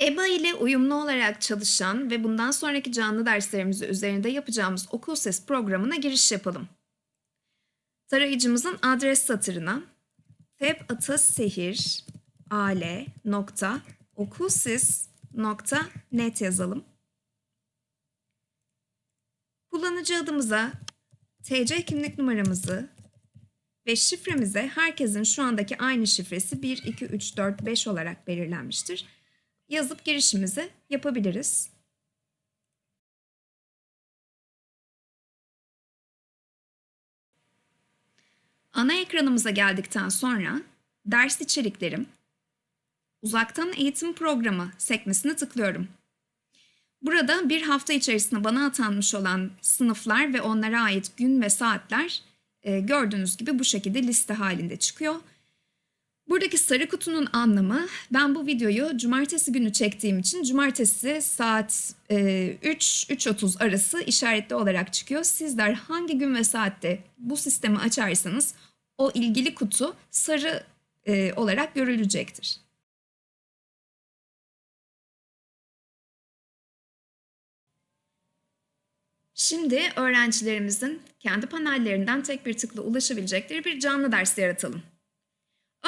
EBA ile uyumlu olarak çalışan ve bundan sonraki canlı derslerimizi üzerinde yapacağımız okul ses programına giriş yapalım. Tarayıcımızın adres satırına tepatasehir.al.okulsis.net yazalım. Kullanıcı adımıza TC kimlik numaramızı ve şifremize herkesin şu andaki aynı şifresi 1, 2, 3, 4, 5 olarak belirlenmiştir. Yazıp girişimizi yapabiliriz. Ana ekranımıza geldikten sonra ders içeriklerim, uzaktan eğitim programı sekmesine tıklıyorum. Burada bir hafta içerisinde bana atanmış olan sınıflar ve onlara ait gün ve saatler e, gördüğünüz gibi bu şekilde liste halinde çıkıyor. Buradaki sarı kutunun anlamı ben bu videoyu cumartesi günü çektiğim için cumartesi saat e, 3-3.30 arası işaretli olarak çıkıyor. Sizler hangi gün ve saatte bu sistemi açarsanız o ilgili kutu sarı e, olarak görülecektir. Şimdi öğrencilerimizin kendi panellerinden tek bir tıkla ulaşabilecekleri bir canlı ders yaratalım.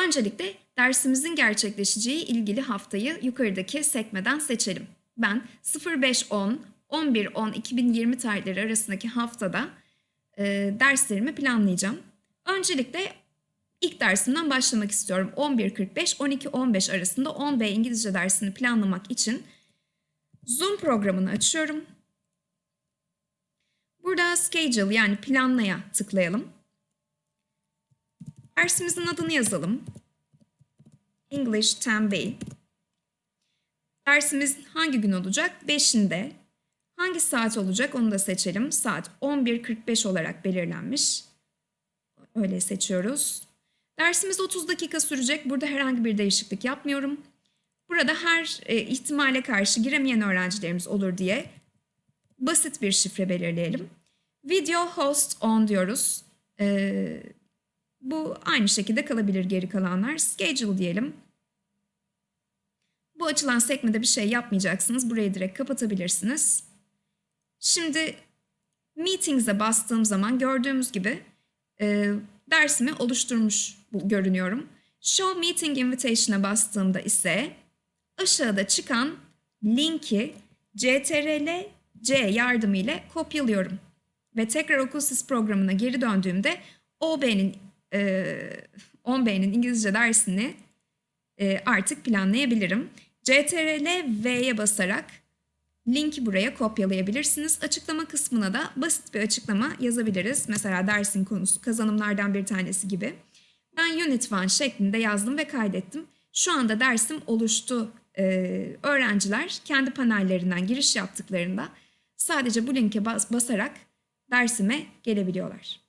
Öncelikle dersimizin gerçekleşeceği ilgili haftayı yukarıdaki sekmeden seçelim. Ben 05-10, 11-10-2020 tarihleri arasındaki haftada e, derslerimi planlayacağım. Öncelikle ilk dersimden başlamak istiyorum. 11.45-12.15 arasında 10B İngilizce dersini planlamak için Zoom programını açıyorum. Burada schedule yani planlaya tıklayalım. Dersimizin adını yazalım. English 10B. Dersimiz hangi gün olacak? 5'inde. Hangi saat olacak onu da seçelim. Saat 11.45 olarak belirlenmiş. Öyle seçiyoruz. Dersimiz 30 dakika sürecek. Burada herhangi bir değişiklik yapmıyorum. Burada her e, ihtimale karşı giremeyen öğrencilerimiz olur diye basit bir şifre belirleyelim. Video host on diyoruz. Ee, bu aynı şekilde kalabilir geri kalanlar. Schedule diyelim. Bu açılan sekmede bir şey yapmayacaksınız. Burayı direkt kapatabilirsiniz. Şimdi Meetings'e bastığım zaman gördüğümüz gibi e, dersimi oluşturmuş görünüyorum. Show Meeting Invitation'a bastığımda ise aşağıda çıkan linki CTRL C yardımıyla kopyalıyorum. Ve tekrar Okulsis programına geri döndüğümde OB'nin 10B'nin İngilizce dersini artık planlayabilirim. CTRL V'ye basarak linki buraya kopyalayabilirsiniz. Açıklama kısmına da basit bir açıklama yazabiliriz. Mesela dersin konusu kazanımlardan bir tanesi gibi. Ben Unit 1 şeklinde yazdım ve kaydettim. Şu anda dersim oluştu. Ee, öğrenciler kendi panellerinden giriş yaptıklarında sadece bu linke bas basarak dersime gelebiliyorlar.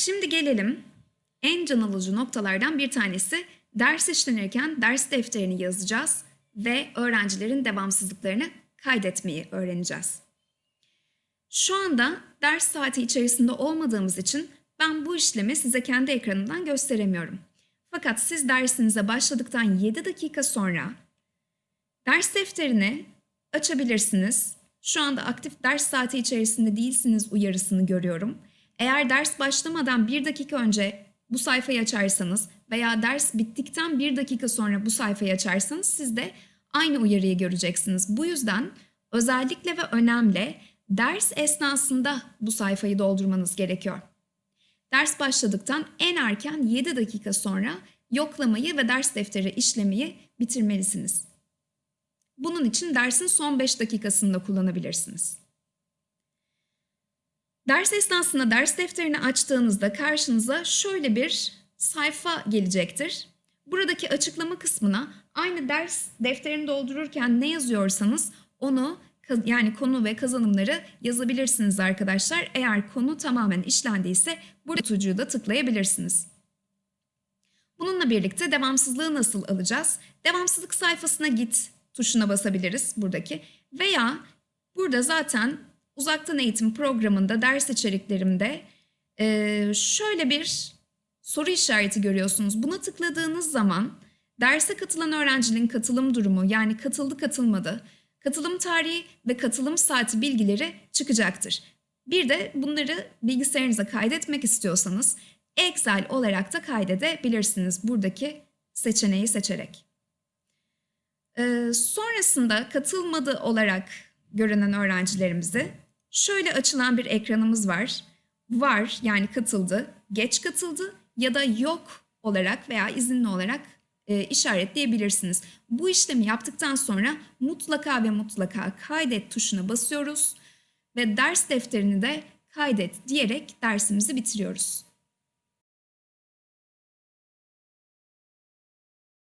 Şimdi gelelim en can alıcı noktalardan bir tanesi ders işlenirken ders defterini yazacağız ve öğrencilerin devamsızlıklarını kaydetmeyi öğreneceğiz. Şu anda ders saati içerisinde olmadığımız için ben bu işlemi size kendi ekranımdan gösteremiyorum. Fakat siz dersinize başladıktan 7 dakika sonra ders defterini açabilirsiniz. Şu anda aktif ders saati içerisinde değilsiniz uyarısını görüyorum. Eğer ders başlamadan 1 dakika önce bu sayfayı açarsanız veya ders bittikten 1 dakika sonra bu sayfayı açarsanız siz de aynı uyarıyı göreceksiniz. Bu yüzden özellikle ve önemli ders esnasında bu sayfayı doldurmanız gerekiyor. Ders başladıktan en erken 7 dakika sonra yoklamayı ve ders defteri işlemeyi bitirmelisiniz. Bunun için dersin son 5 dakikasında kullanabilirsiniz. Ders esnasında ders defterini açtığınızda karşınıza şöyle bir sayfa gelecektir. Buradaki açıklama kısmına aynı ders defterini doldururken ne yazıyorsanız onu yani konu ve kazanımları yazabilirsiniz arkadaşlar. Eğer konu tamamen işlendiyse burada tutucuyu da tıklayabilirsiniz. Bununla birlikte devamsızlığı nasıl alacağız? Devamsızlık sayfasına git tuşuna basabiliriz buradaki veya burada zaten uzaktan eğitim programında ders içeriklerimde Ee, şöyle bir soru işareti görüyorsunuz. Buna tıkladığınız zaman derse katılan öğrencinin katılım durumu yani katıldı katılmadı, katılım tarihi ve katılım saati bilgileri çıkacaktır. Bir de bunları bilgisayarınıza kaydetmek istiyorsanız Excel olarak da kaydedebilirsiniz buradaki seçeneği seçerek. Ee, sonrasında katılmadı olarak görünen öğrencilerimizi şöyle açılan bir ekranımız var. Var yani katıldı, geç katıldı ya da yok olarak veya izinli olarak e, işaretleyebilirsiniz. Bu işlemi yaptıktan sonra mutlaka ve mutlaka kaydet tuşuna basıyoruz ve ders defterini de kaydet diyerek dersimizi bitiriyoruz.